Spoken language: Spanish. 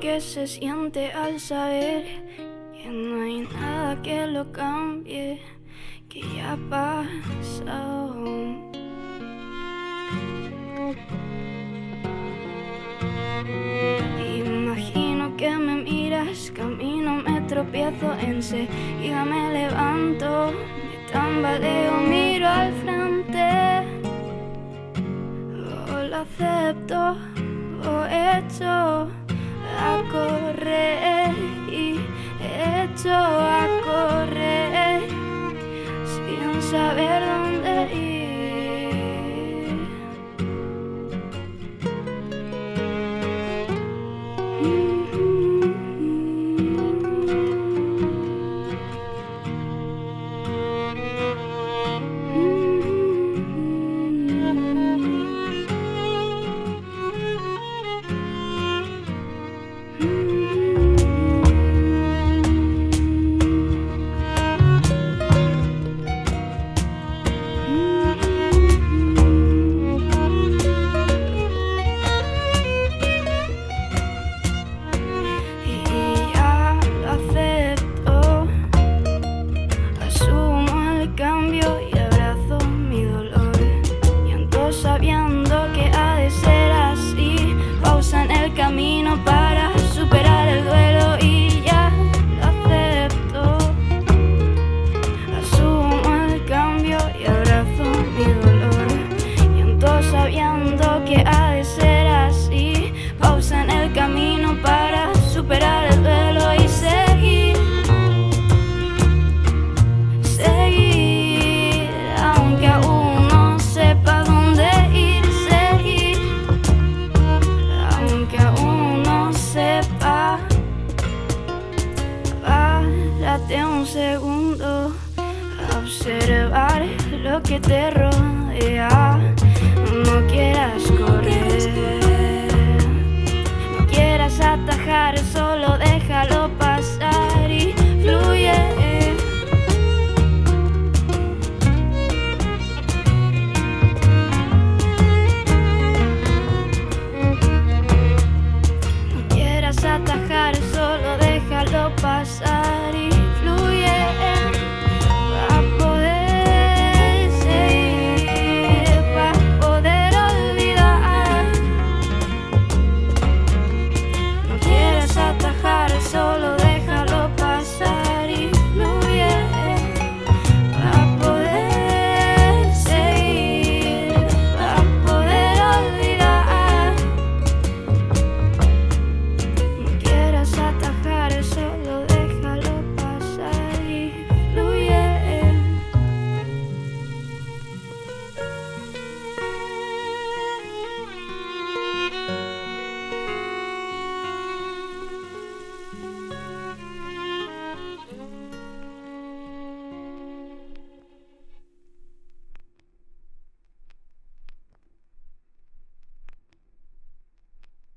que se siente al saber que no hay nada que lo cambie, que ya pasado. Imagino que me miras, camino, me tropiezo, enseguida me levanto, me tambaleo, miro al frente, lo acepto, head Tómate un segundo a observar lo que te rodea. No quieras correr, no quieras atajar, solo déjalo pasar y fluye. quieras atajar, solo déjalo pasar.